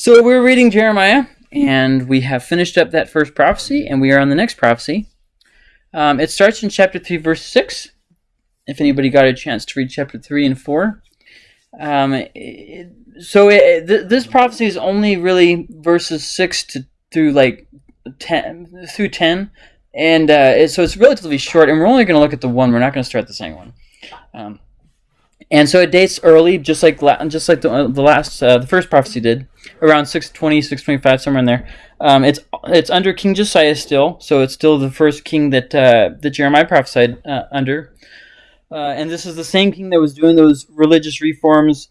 So we're reading Jeremiah, and we have finished up that first prophecy, and we are on the next prophecy. Um, it starts in chapter 3, verse 6. If anybody got a chance to read chapter 3 and 4. Um, it, so it, th- this prophecy is only really verses 6 to through like 10 through 10 and uh, it, so it's relatively short and we're only going to look at the one we're not going to start the second one um, and so it dates early just like just like the, the last uh, the first prophecy did around 620 625 somewhere in there um, it's it's under king josiah still so it's still the first king that uh, that jeremiah prophesied uh, under uh, and this is the same king that was doing those religious reforms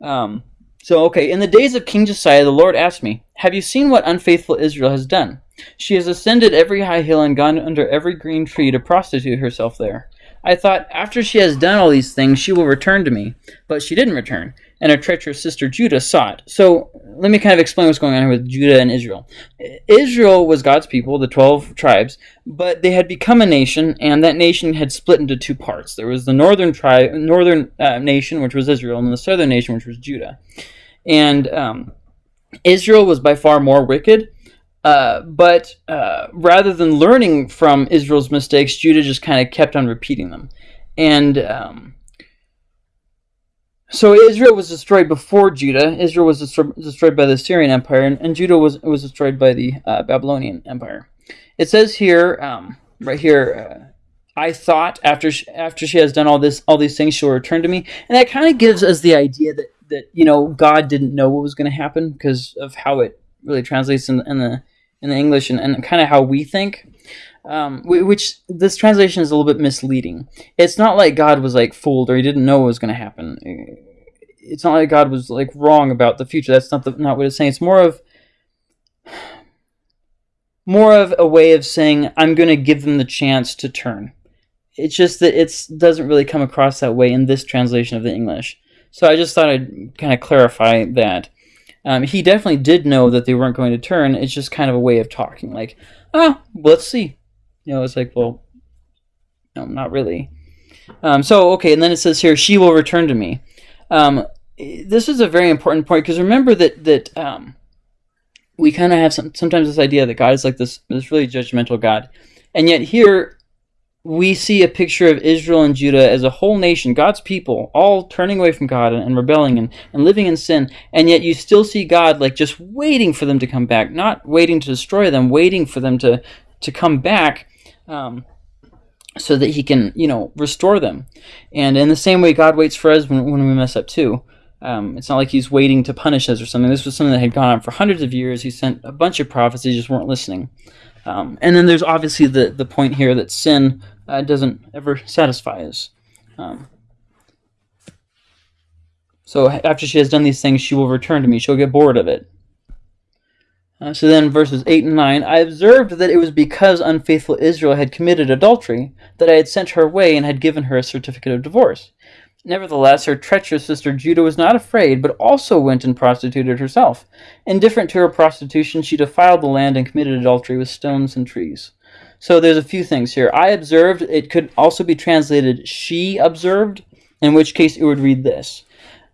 um, so, okay, in the days of King Josiah, the Lord asked me, Have you seen what unfaithful Israel has done? She has ascended every high hill and gone under every green tree to prostitute herself there. I thought, after she has done all these things, she will return to me. But she didn't return, and her treacherous sister Judah saw it. So, let me kind of explain what's going on here with Judah and Israel. Israel was God's people, the 12 tribes, but they had become a nation, and that nation had split into two parts. There was the northern tribe, northern uh, nation, which was Israel, and the southern nation, which was Judah. And um, Israel was by far more wicked. Uh, but uh, rather than learning from Israel's mistakes, Judah just kind of kept on repeating them. And um, so Israel was destroyed before Judah. Israel was destroyed by the Assyrian Empire, and, and Judah was was destroyed by the uh, Babylonian Empire. It says here, um, right here, uh, I thought after she, after she has done all this all these things, she'll return to me, and that kind of gives us the idea that that you know God didn't know what was going to happen because of how it really translates in, in the in the English and, and kind of how we think. Um, which this translation is a little bit misleading. It's not like God was like fooled or he didn't know what was going to happen. It's not like God was like wrong about the future. That's not the, not what it's saying. It's more of more of a way of saying I'm going to give them the chance to turn. It's just that it doesn't really come across that way in this translation of the English. So I just thought I'd kind of clarify that. Um, he definitely did know that they weren't going to turn. It's just kind of a way of talking, like, ah, oh, let's see. You know, it's like, well, no, not really. Um, so okay, and then it says here, she will return to me. Um, this is a very important point because remember that that um, we kind of have some, sometimes this idea that God is like this this really judgmental God, and yet here we see a picture of Israel and Judah as a whole nation, God's people, all turning away from God and, and, rebelling and, and living in sin. And yet you still see God like just waiting for them to come back, not waiting to destroy them, waiting for them to, to come back um, so that he can, you know, restore them. And in the same way, God waits for us when, when we mess up too. Um, it's not like he's waiting to punish us or something. This was something that had gone on for hundreds of years. He sent a bunch of prophets, they just weren't listening. Um, and then there's obviously the, the point here that sin uh, doesn't ever satisfy us. Um, so after she has done these things, she will return to me. She'll get bored of it. Uh, so then, verses 8 and 9 I observed that it was because unfaithful Israel had committed adultery that I had sent her away and had given her a certificate of divorce. Nevertheless, her treacherous sister Judah was not afraid, but also went and prostituted herself. Indifferent to her prostitution, she defiled the land and committed adultery with stones and trees. So there's a few things here. I observed, it could also be translated she observed, in which case it would read this.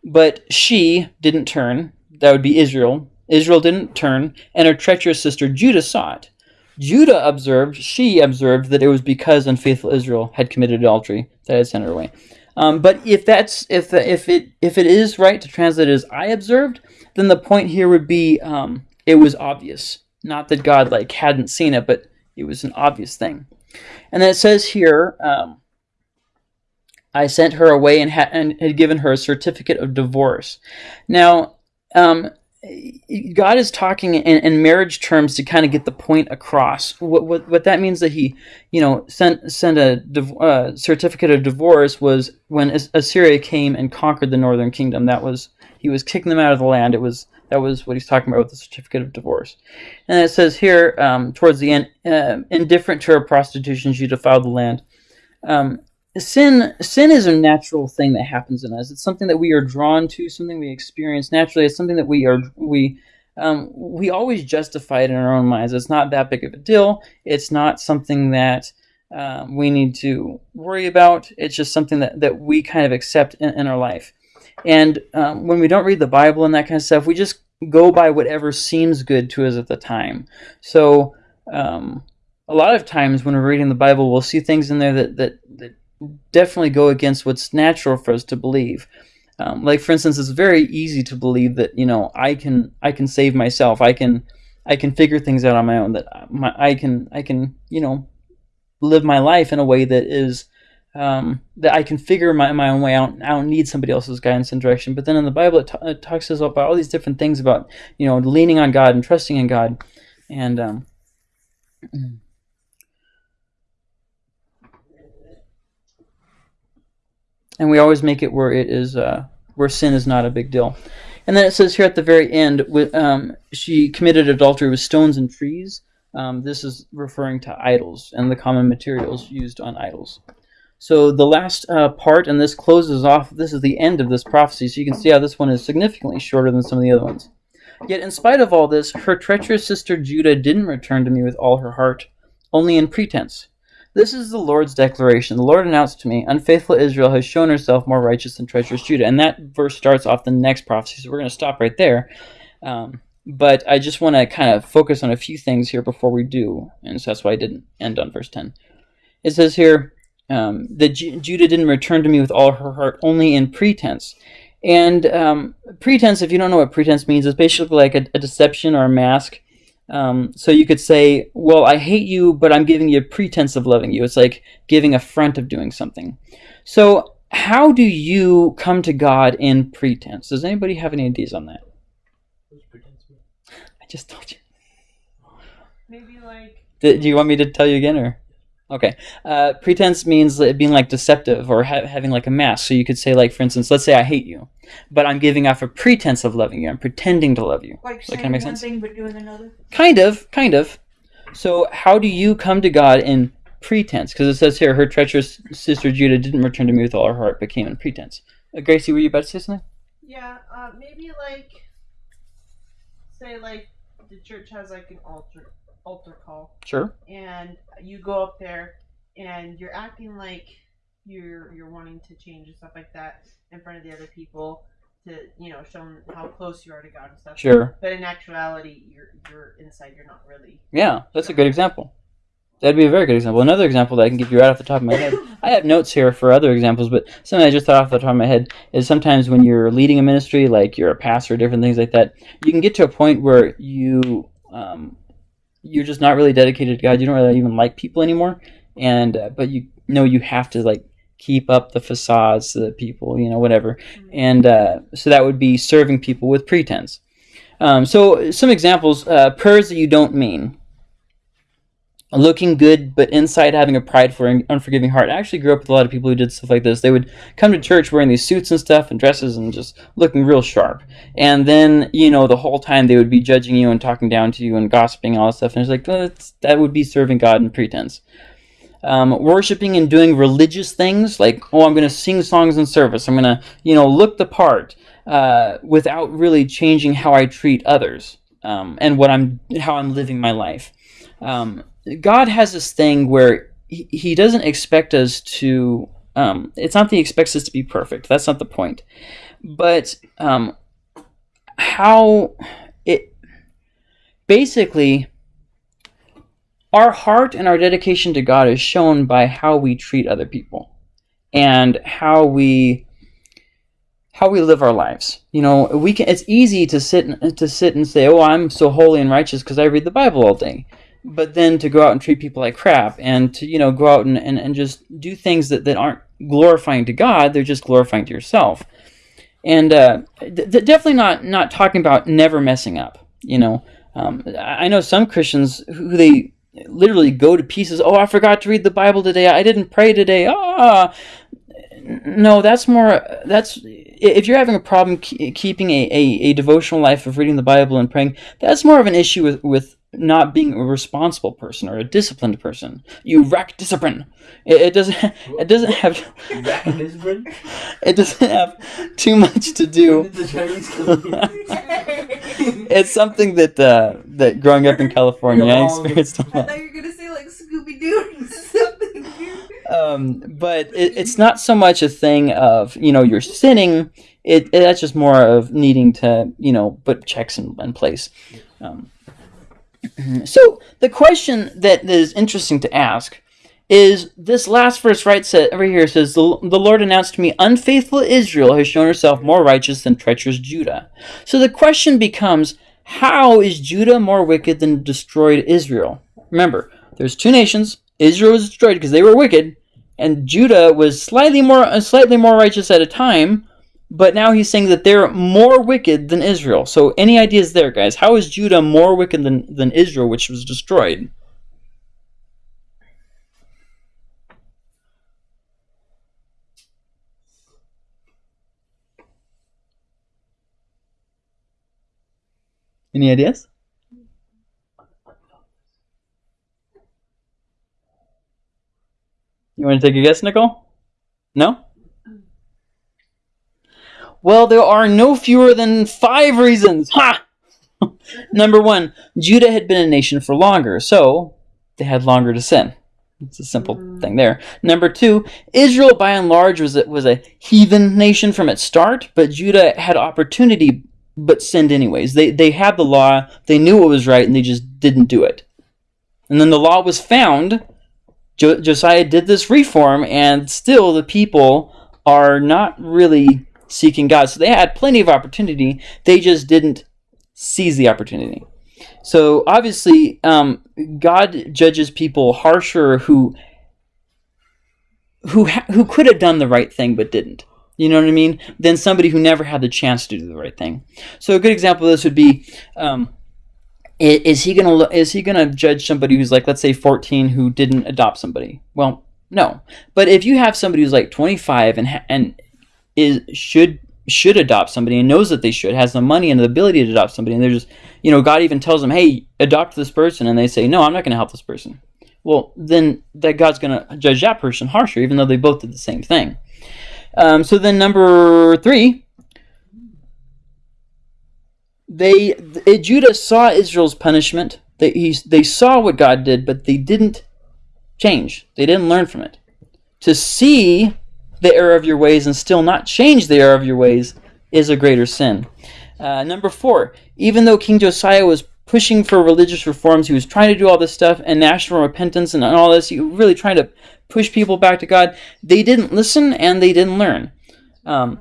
But she didn't turn, that would be Israel. Israel didn't turn, and her treacherous sister Judah saw it. Judah observed, she observed that it was because unfaithful Israel had committed adultery that had sent her away. Um, but if that's if the, if it if it is right to translate as I observed, then the point here would be um, it was obvious, not that God like hadn't seen it, but it was an obvious thing. And then it says here, um, I sent her away and, ha- and, had given her a certificate of divorce. Now, um, God is talking in, in, marriage terms to kind of get the point across. What, what, what that means that he, you know, sent sent a uh, certificate of divorce was when Assyria came and conquered the northern kingdom. That was he was kicking them out of the land. It was that was what he's talking about with the certificate of divorce. And it says here, um, towards the end, uh, indifferent to her prostitution, she defiled the land. Um, sin, sin is a natural thing that happens in us. It's something that we are drawn to, something we experience naturally. It's something that we are we um, we always justify it in our own minds. It's not that big of a deal. It's not something that um, we need to worry about. It's just something that, that we kind of accept in, in our life. And um, when we don't read the Bible and that kind of stuff, we just go by whatever seems good to us at the time. So um, a lot of times when we're reading the Bible, we'll see things in there that that, that definitely go against what's natural for us to believe. Um, like for instance, it's very easy to believe that you know I can I can save myself. I can I can figure things out on my own. That my, I can I can you know live my life in a way that is um, that I can figure my, my own way out. I don't need somebody else's guidance and direction. But then in the Bible, it, t- it talks about all these different things about you know leaning on God and trusting in God, and um, and we always make it where it is uh, where sin is not a big deal. And then it says here at the very end, with, um, she committed adultery with stones and trees. Um, this is referring to idols and the common materials used on idols. So the last uh, part, and this closes off, this is the end of this prophecy, so you can see how this one is significantly shorter than some of the other ones. Yet in spite of all this, her treacherous sister Judah didn't return to me with all her heart, only in pretense. This is the Lord's declaration. The Lord announced to me, Unfaithful Israel has shown herself more righteous than treacherous Judah. And that verse starts off the next prophecy, so we're going to stop right there. Um, but I just want to kind of focus on a few things here before we do. And so that's why I didn't end on verse 10. It says here um, that J- Judah didn't return to me with all her heart, only in pretense. And um, pretense, if you don't know what pretense means, is basically like a, a deception or a mask. Um, so you could say, well, I hate you, but I'm giving you a pretense of loving you. It's like giving a front of doing something. So how do you come to God in pretense? Does anybody have any ideas on that? I just told you. Maybe like. Do you want me to tell you again, or? Okay. Uh, pretense means being like deceptive or ha- having like a mask. So you could say, like, for instance, let's say I hate you, but I'm giving off a pretense of loving you. I'm pretending to love you. Like So that saying kinda makes one sense? thing but doing another. Kind of, kind of. So how do you come to God in pretense? Because it says here, her treacherous sister Judah didn't return to me with all her heart, but came in pretense. Uh, Gracie, were you about to say something? Yeah, uh, maybe like. Say like the church has like an altar altar call, Sure. and you go up there, and you're acting like you're you're wanting to change and stuff like that in front of the other people to you know show them how close you are to God and stuff. Sure. But in actuality, you're you're inside. You're not really. Yeah, that's a good example. That'd be a very good example. Another example that I can give you right off the top of my head. I have notes here for other examples, but something I just thought off the top of my head is sometimes when you're leading a ministry, like you're a pastor, different things like that, you can get to a point where you um, you're just not really dedicated to God. You don't really even like people anymore, and uh, but you know you have to like keep up the facades to the people, you know, whatever, and uh, so that would be serving people with pretense. Um, so some examples: uh, prayers that you don't mean looking good but inside having a prideful and unforgiving heart. I actually grew up with a lot of people who did stuff like this. They would come to church wearing these suits and stuff and dresses and just looking real sharp. And then, you know, the whole time they would be judging you and talking down to you and gossiping and all that stuff. And it's like, well, that would be serving God in pretense. Um, worshiping and doing religious things like, oh, I'm going to sing songs in service. I'm going to, you know, look the part uh, without really changing how I treat others um, and what I'm, how I'm living my life. Um, God has this thing where he, he doesn't expect us to. Um, it's not that he expects us to be perfect. That's not the point. But um, how it basically our heart and our dedication to God is shown by how we treat other people and how we how we live our lives. You know, we can. It's easy to sit to sit and say, "Oh, I'm so holy and righteous because I read the Bible all day." But then to go out and treat people like crap and to you know go out and, and, and just do things that, that aren't glorifying to god they're just glorifying to yourself. And uh, th- definitely not not talking about never messing up you know. Um, i I know some christians who they literally go to pieces oh i forgot to read the bible today. I didn't pray today. Ah no that's more that's if you're having a problem keeping a, a, a devotional life of reading the bible and praying that's more of an issue with, with not being a responsible person or a disciplined person. You wreck discipline. It, it doesn't. It doesn't have. It doesn't have too much to do. it's something that uh, that growing up in California, I experienced a I lot. thought you were gonna say like Scooby Doo or something. Um, but it, it's not so much a thing of you know you're sinning. it, it that's just more of needing to you know put checks in, in place. Um, Mm-hmm. so the question that is interesting to ask is this last verse right set over here says the, the lord announced to me unfaithful israel has shown herself more righteous than treacherous judah. So the question becomes how is judah more wicked than destroyed israel? Remember there's two nations. Israel was destroyed because they were wicked and judah was slightly more slightly more righteous at a time but now he's saying that they're more wicked than israel so any ideas there guys how is judah more wicked than, than israel which was destroyed Any ideas? You want to take a guess, Nicole? No? Well, there are no fewer than five reasons. Ha! Number one, Judah had been a nation for longer, so they had longer to sin. It's a simple mm-hmm. thing there. Number two, Israel by and large was a, was a heathen nation from its start, but Judah had opportunity but sinned anyways. They they had the law, they knew what was right, and they just didn't do it. And then the law was found. Jo- Josiah did this reform, and still the people are not really seeking God. So they had plenty of opportunity. They just didn't seize the opportunity. So obviously, um, God judges people harsher who who who could have done the right thing but didn't. You know what I mean? Than somebody who never had the chance to do the right thing. So a good example of this would be. Um, is he gonna is he gonna judge somebody who's like let's say 14 who didn't adopt somebody well no but if you have somebody who's like 25 and and is should should adopt somebody and knows that they should has the money and the ability to adopt somebody and they're just you know god even tells them hey adopt this person and they say no i'm not going to help this person well then that god's going to judge that person harsher even though they both did the same thing um, so then number three they Judah saw Israel's punishment. They he, they saw what God did, but they didn't change. They didn't learn from it. To see the error of your ways and still not change the error of your ways is a greater sin. Uh, number four, even though King Josiah was pushing for religious reforms, he was trying to do all this stuff and national repentance and all this, he was really trying to push people back to God. They didn't listen and they didn't learn. Um,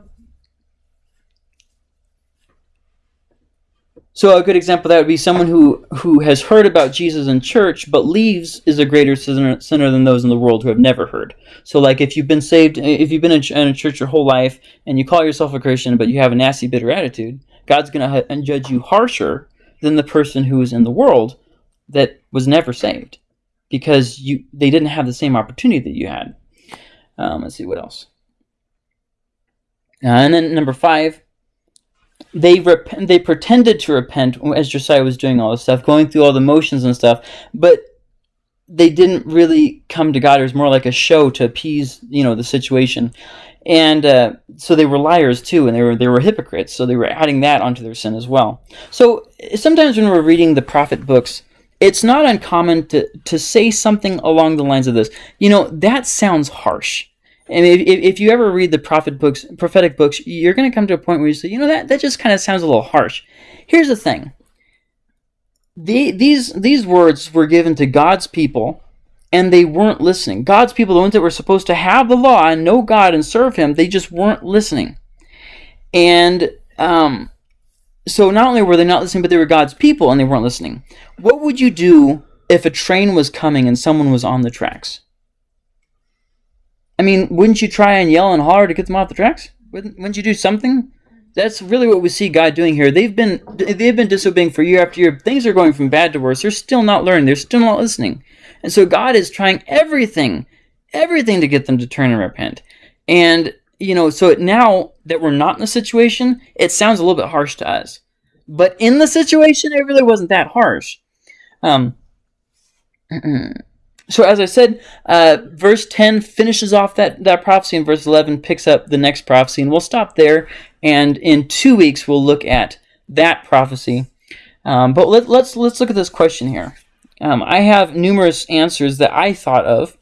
So a good example that would be someone who who has heard about Jesus in church but leaves is a greater sinner, sinner than those in the world who have never heard. So like if you've been saved, if you've been in, a church your whole life and you call yourself a Christian but you have a nasty, bitter attitude, God's going to judge you harsher than the person who is in the world that was never saved because you they didn't have the same opportunity that you had. Um, let's see what else. Uh, and then number five, they rep- they pretended to repent as Josiah was doing all this stuff, going through all the motions and stuff, but they didn't really come to God. It was more like a show to appease, you know, the situation, and uh, so they were liars too, and they were they were hypocrites. So they were adding that onto their sin as well. So sometimes when we're reading the prophet books, it's not uncommon to to say something along the lines of this. You know, that sounds harsh and if, if you ever read the prophet books, prophetic books, you're going to come to a point where you say, you know, that, that just kind of sounds a little harsh. Here's the thing. The, these, these words were given to God's people, and they weren't listening. God's people, the ones that were supposed to have the law and know God and serve Him, they just weren't listening. And um, so not only were they not listening, but they were God's people and they weren't listening. What would you do if a train was coming and someone was on the tracks? I mean, wouldn't you try and yell and holler to get them off the tracks? Wouldn't, wouldn't you do something? That's really what we see God doing here. They've been they've been disobeying for year after year. Things are going from bad to worse. They're still not learning. They're still not listening. And so God is trying everything, everything to get them to turn and repent. And you know, so now that we're not in the situation, it sounds a little bit harsh to us. But in the situation, it really wasn't that harsh. Um, So as I said, uh, verse 10 finishes off that, that prophecy, and verse 11 picks up the next prophecy, and we'll stop there. And in two weeks, we'll look at that prophecy. Um, but let, us let's, let's look at this question here. Um, I have numerous answers that I thought of,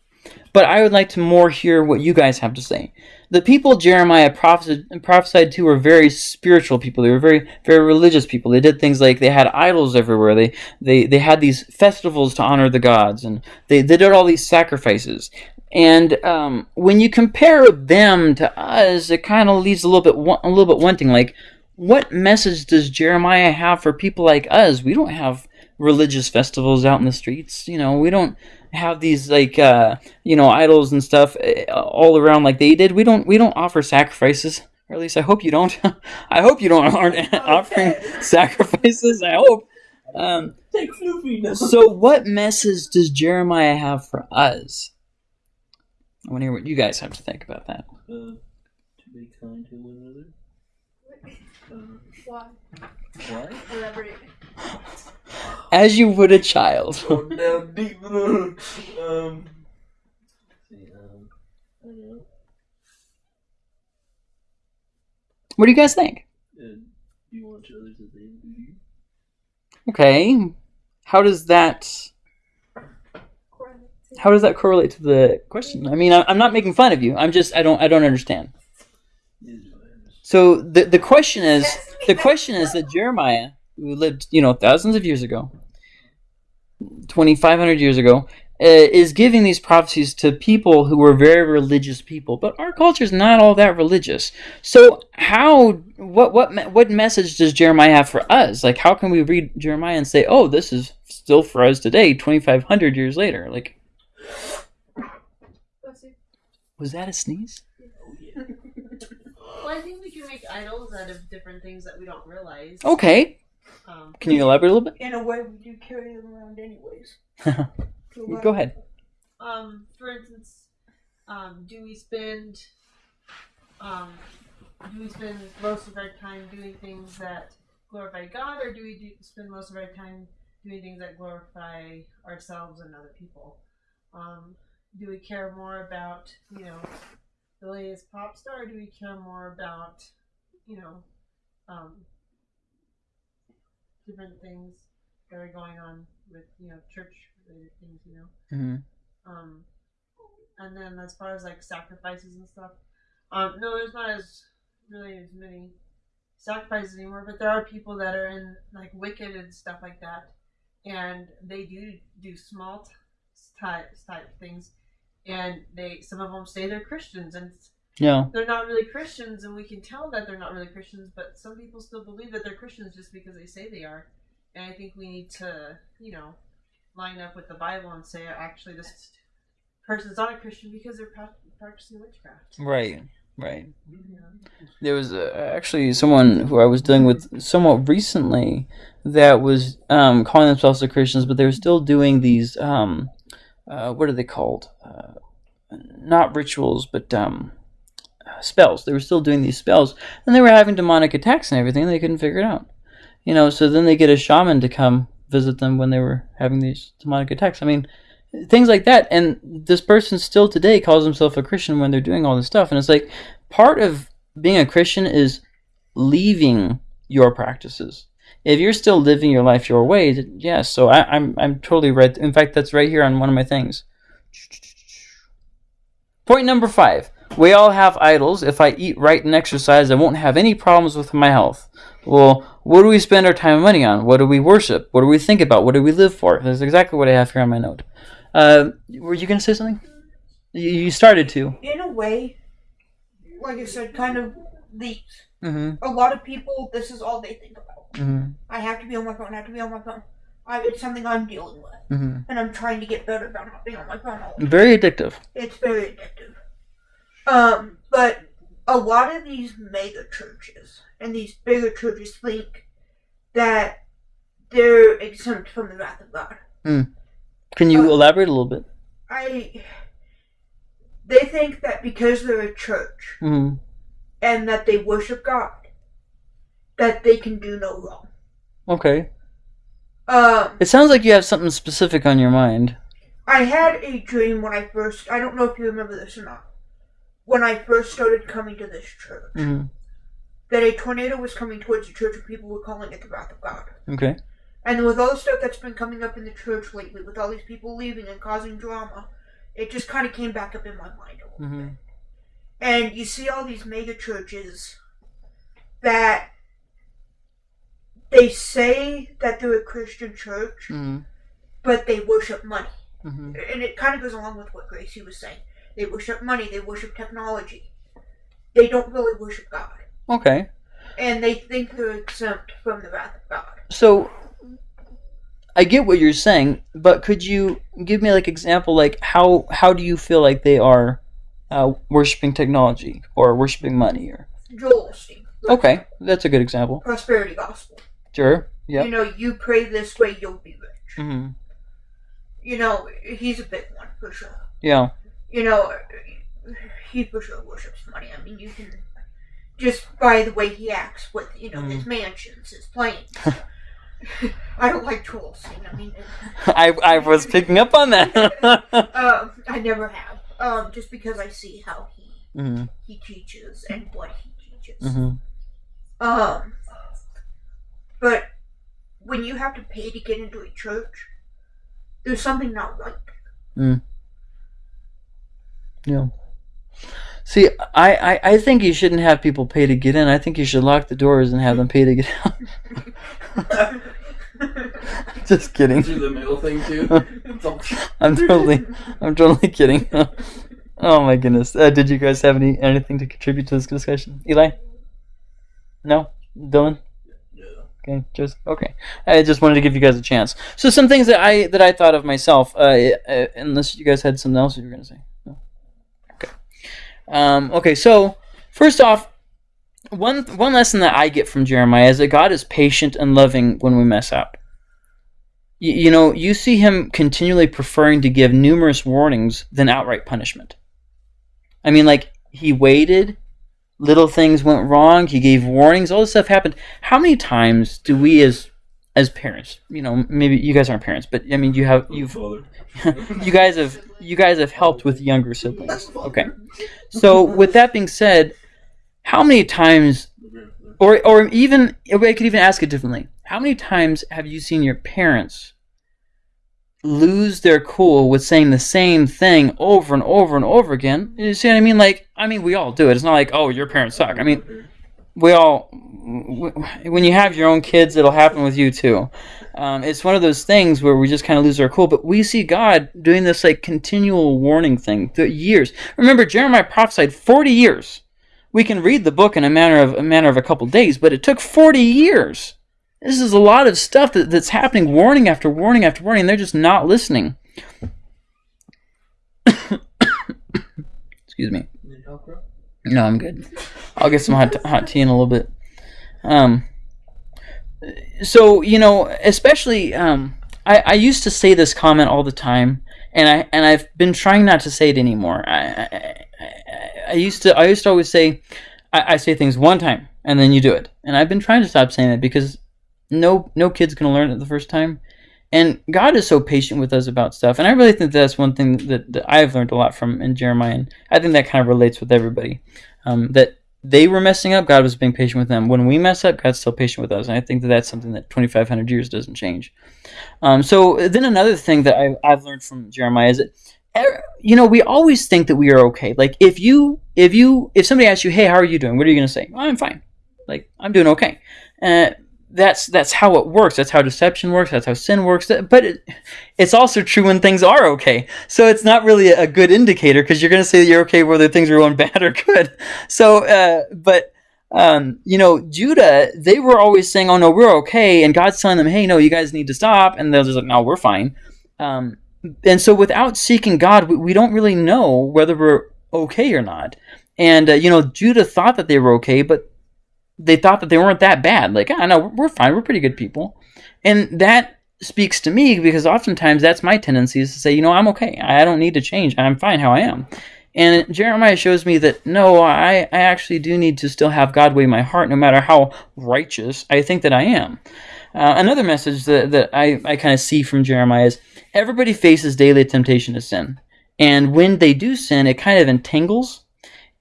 but I would like to more hear what you guys have to say. The people Jeremiah prophesied, prophesied to were very spiritual people. They were very very religious people. They did things like they had idols everywhere. They they they had these festivals to honor the gods, and they, they did all these sacrifices. And um, when you compare them to us, it kind of leaves a little bit a little bit wanting. Like, what message does Jeremiah have for people like us? We don't have religious festivals out in the streets. You know, we don't have these like uh, you know idols and stuff uh, all around like they did. We don't we don't offer sacrifices. Or at least I hope you don't. I hope you don't aren't offering sacrifices. I hope. Um, Take Floofy now. so, what message does Jeremiah have for us? I want to hear what you guys have to think about that. Uh, to be kind to one another. Why? Why? Elaborate. As you would a child. Going down deep. um. see, um, I don't know. What do you guys think? You want others as they you. Okay. How does that how does that correlate to the question? I mean, I- I'm not making fun of you. I'm just I don't I don't understand. Is what I understand. So the the question is the question is that Jeremiah, who lived you know thousands of years ago, twenty five hundred years ago, uh, is giving these prophecies to people who were very religious people. But our culture is not all that religious. So how what what what message does Jeremiah have for us? Like how can we read Jeremiah and say, oh, this is still for us today, twenty five hundred years later? Like was that a sneeze? Well, I think we can make idols out of different things that we don't realize. Okay, Um, can you elaborate a little bit? In a way, we do carry them around anyways. Go ahead. um, for instance, um, do we spend um, do we spend most of our time doing things that glorify God, or do we do, spend most of our time doing things that glorify ourselves and other people? Um, do we care more about you know the latest pop star, or do we care more about you know um, different things that are going on with you know church related things, you know? hmm Um, and then as far as like sacrifices and stuff, um, no, there's not as really as many sacrifices anymore. But there are people that are in like Wicca and stuff like that, and they do do small t- type type things, and they some of them say they're Christians, and Yeah. they're not really Christians, and we can tell that they're not really Christians. But some people still believe that they're Christians just because they say they are, and I think we need to, you know, line up with the Bible and say actually this person's not a Christian because they're practicing witchcraft. Right. Right. Know? There was uh, actually someone who I was dealing with somewhat recently that was um, calling themselves the Christians, but they were still doing these. Um, uh, what are they called? Uh, not rituals, but um, spells. They were still doing these spells, and they were having demonic attacks and everything. And they couldn't figure it out. You know, so then they get a shaman to come visit them when they were having these demonic attacks. I mean, things like that. And this person still today calls himself a Christian when they're doing all this stuff. And it's like part of being a Christian is leaving your practices. If you're still living your life your way, yes. So I, I'm I'm totally right. In fact, that's right here on one of my things. Point number five. We all have idols. If I eat right and exercise, I won't have any problems with my health. Well, what do we spend our time and money on? What do we worship? What do we think about? What do we live for? That's exactly what I have here on my note. Uh, were you going to say something? You, you started to. In a way, like I said, kind of leaks. Mm-hmm. A lot of people, this is all they think about. Mm-hmm. I have to be on my phone. I have to be on my phone. I, it's something I'm dealing with, Mm-hmm. and I'm trying to get better about not being on my phone all the time. Very addictive. It's very addictive. Um, but a lot of these mega churches and these bigger churches think that they're exempt from the wrath of God. Can you Uh, elaborate a little bit? I. They think that because they're a church Mm-hmm. and that they worship God, that they can do no wrong. Okay. Um, It sounds like you have something specific on your mind. I had a dream when I first. I don't know if you remember this or not. When I first started coming to this church, Mm-hmm. that a tornado was coming towards the church and people were calling it the wrath of God. Okay. And with all the stuff that's been coming up in the church lately, with all these people leaving and causing drama, it just kind of came back up in my mind a little Mm-hmm. bit. And you see all these mega churches that they say that they're a Christian church, Mm-hmm. but they worship money. Mm-hmm. And it kind of goes along with what Gracie was saying. They worship money, they worship technology. They don't really worship God. Okay. And they think they're exempt from the wrath of God. So I get what you're saying, but could you give me like example like how how do you feel like they are uh, worshiping technology or worshiping money or Joel Osteen. Okay, that's a good example. Prosperity gospel. Sure. Yeah. You know, you pray this way, you'll be rich. hmm You know, he's a big one for sure. Yeah. You know, he for sure worships money. I mean, you can just by the way he acts with you know his mansions, his planes. I don't like Osteen. I mean, I I was picking up on that. um, I never have. Um, just because I see how he hmm he teaches and what he teaches. hmm Um, but when you have to pay to get into a church, there's something not right. Yeah. See, I, I, I think you shouldn't have people pay to get in. I think you should lock the doors and have them pay to get out. Just kidding. Do the middle thing too. I'm totally, I'm totally kidding. oh my goodness. Uh, did you guys have any anything to contribute to this discussion? Eli? No? Dylan? Yeah. Okay, just okay. I just wanted to give you guys a chance. So some things that I that I thought of myself. Uh, uh, unless you guys had something else you were gonna say. Um, okay. So first off, one one lesson that I get from Jeremiah is that God is patient and loving when we mess up. You, you know, you see him continually preferring to give numerous warnings than outright punishment. I mean, like he waited little things went wrong he gave warnings all this stuff happened how many times do we as as parents you know maybe you guys aren't parents but i mean you have you've you guys have you guys have helped with younger siblings. Okay. So with that being said how many times or or even i could even ask it differently. How many times have you seen your parents lose their cool with saying the same thing over and over and over again? You see what i mean? Like i mean we all do it. It's not like oh your parents suck. I mean we all when you have your own kids it'll happen with you too. Um, it's one of those things where we just kind of lose our cool but we see god doing this like continual warning thing through years. Remember jeremiah prophesied 40 years. We can read the book in a matter of a matter of a couple days but it took 40 years. This is a lot of stuff that, that's happening warning after warning after warning and they're just not listening. Excuse me? No, I'm good. I'll get some hot, hot tea in a little bit. Um, so you know, especially um, I, I used to say this comment all the time, and I and I've been trying not to say it anymore. I I, I, used to I used to always say I, I say things one time and then you do it, and I've been trying to stop saying that because no no kid's gonna learn it the first time. And God is so patient with us about stuff, and I really think that's one thing that, that I've learned a lot from in Jeremiah. And I think that kind of relates with everybody um, that they were messing up, God was being patient with them. When we mess up, God's still patient with us. And I think that that's something that 2,500 years doesn't change. Um, so then another thing that I, I've learned from Jeremiah is that, er, you know, we always think that we are okay. Like if you, if you, if somebody asks you, hey, how are you doing? What are you going to say? "Oh, I'm fine. Like I'm doing okay. Uh, that's that's how it works. That's how deception works. That's how sin works. But it, it's also true when things are okay. So it's not really a good indicator because you're going to say that you're okay whether things are going bad or good. So, uh, but um, you know, Judah, they were always saying, "Oh no, we're okay," and God's telling them, "Hey, no, you guys need to stop," and they're just like, "No, we're fine." Um, and so, without seeking God, we, we don't really know whether we're okay or not. And uh, you know, Judah thought that they were okay, but they thought that they weren't that bad. Like, I know we're fine, we're pretty good people, and that speaks to me because oftentimes that's my tendency is to say, you know, I'm okay. I don't need to change. I'm fine how I am. And Jeremiah shows me that no, I, I actually do need to still have God weigh my heart, no matter how righteous I think that I am. Uh, another message that, that I, I kind of see from Jeremiah is everybody faces daily temptation to sin. And when they do sin, it kind of entangles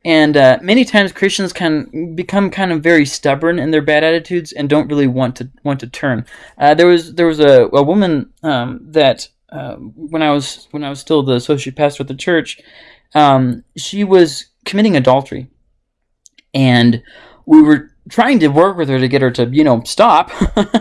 and uh, many times Christians can become kind of very stubborn in their bad attitudes and don't really want to want to turn. Uh, there was there was a, a woman um, that uh, when I was when I was still the associate pastor at the church, um, she was committing adultery, and we were trying to work with her to get her to you know stop,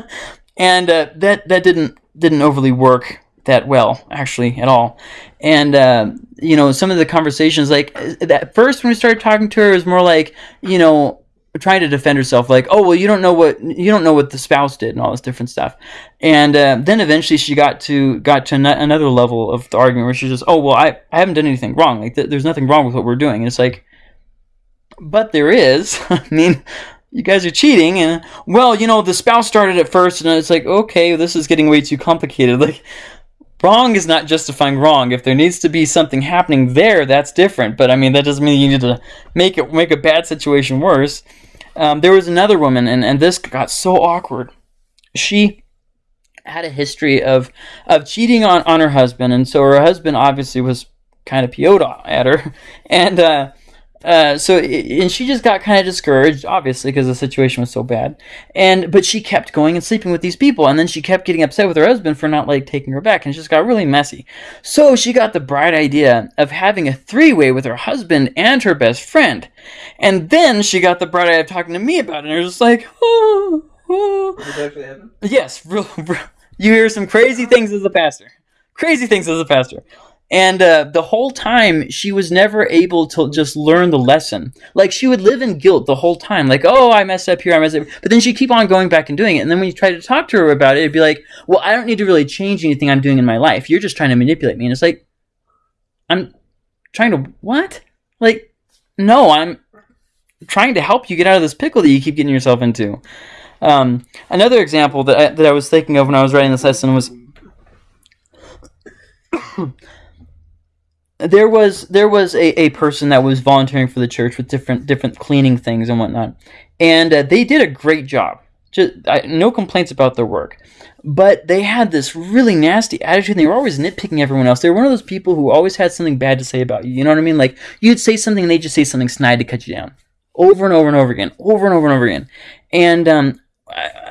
and uh, that that didn't didn't overly work that well actually at all. And uh, you know some of the conversations like at first when we started talking to her it was more like you know trying to defend herself like oh well you don't know what you don't know what the spouse did and all this different stuff. And uh, then eventually she got to got to an- another level of the argument where she's just oh well i, I haven't done anything wrong like th- there's nothing wrong with what we're doing. And it's like but there is. I mean you guys are cheating and well you know the spouse started it first and it's like okay this is getting way too complicated. Like wrong is not justifying wrong. If there needs to be something happening there that's different. But i mean that doesn't mean you need to make it make a bad situation worse. Um, there was another woman and, and this got so awkward. She had a history of of cheating on, on her husband. And so her husband obviously was kind of PO'd at her. And uh, uh, so and she just got kind of discouraged, obviously, because the situation was so bad. And but she kept going and sleeping with these people, and then she kept getting upset with her husband for not like taking her back, and it just got really messy. So she got the bright idea of having a three-way with her husband and her best friend, and then she got the bright idea of talking to me about it, and I was just like, oh, oh. Did that actually happen? Yes, real, real, you hear some crazy things as a pastor. Crazy things as a pastor. And uh, the whole time, she was never able to just learn the lesson. Like, she would live in guilt the whole time. Like, oh, I messed up here, I messed up. But then she'd keep on going back and doing it. And then when you try to talk to her about it, it'd be like, well, I don't need to really change anything I'm doing in my life. You're just trying to manipulate me. And it's like, I'm trying to, what? Like, no, I'm trying to help you get out of this pickle that you keep getting yourself into. Um, another example that I, that I was thinking of when I was writing this lesson was there was there was a, a person that was volunteering for the church with different different cleaning things and whatnot, and uh, they did a great job. Just I, no complaints about their work, but they had this really nasty attitude. They were always nitpicking everyone else. They were one of those people who always had something bad to say about you. You know what I mean? Like you'd say something, and they just say something snide to cut you down, over and over and over again, over and over and over again. And um,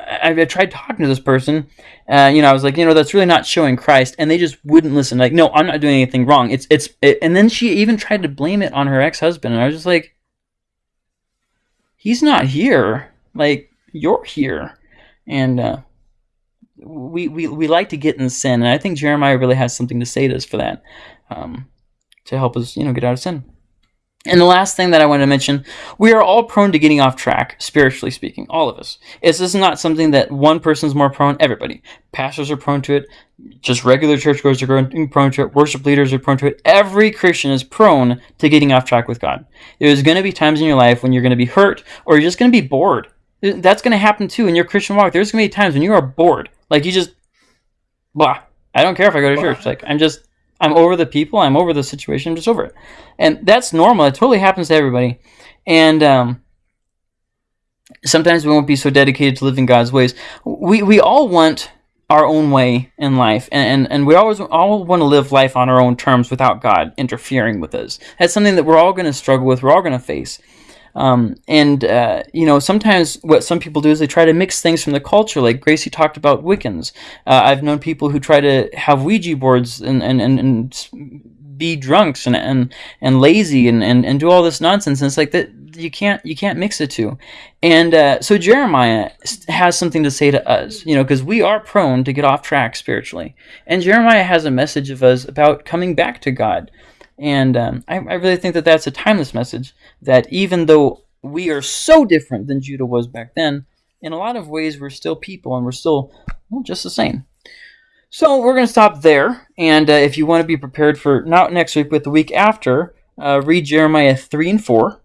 I, I tried talking to this person. Uh, you know, I was like, you know, that's really not showing Christ, and they just wouldn't listen. Like, no, I'm not doing anything wrong. It's it's. It, and then she even tried to blame it on her ex husband, and I was just like, he's not here. Like, you're here, and uh, we we we like to get in sin, and I think Jeremiah really has something to say to us for that, um, to help us, you know, get out of sin. And the last thing that I want to mention, we are all prone to getting off track, spiritually speaking, all of us. It's this is not something that one person's more prone, everybody. Pastors are prone to it, just regular churchgoers are prone to it, worship leaders are prone to it. Every Christian is prone to getting off track with God. There's going to be times in your life when you're going to be hurt or you're just going to be bored. That's going to happen too in your Christian walk. There's going to be times when you are bored. Like you just, blah. I don't care if I go to church. Like I'm just I'm over the people. I'm over the situation. I'm just over it, and that's normal. It totally happens to everybody, and um, sometimes we won't be so dedicated to living God's ways. We we all want our own way in life, and and, and we always all want to live life on our own terms without God interfering with us. That's something that we're all going to struggle with. We're all going to face. Um, and uh, you know, sometimes what some people do is they try to mix things from the culture. Like Gracie talked about Wiccans. Uh, I've known people who try to have Ouija boards and and, and, and be drunks and and, and lazy and, and, and do all this nonsense. And it's like that you can't you can't mix the two. And uh, so Jeremiah has something to say to us, you know, because we are prone to get off track spiritually. And Jeremiah has a message of us about coming back to God. And um, I, I really think that that's a timeless message. That even though we are so different than Judah was back then, in a lot of ways we're still people and we're still well, just the same. So we're going to stop there. And uh, if you want to be prepared for not next week, but the week after, uh, read Jeremiah 3 and 4.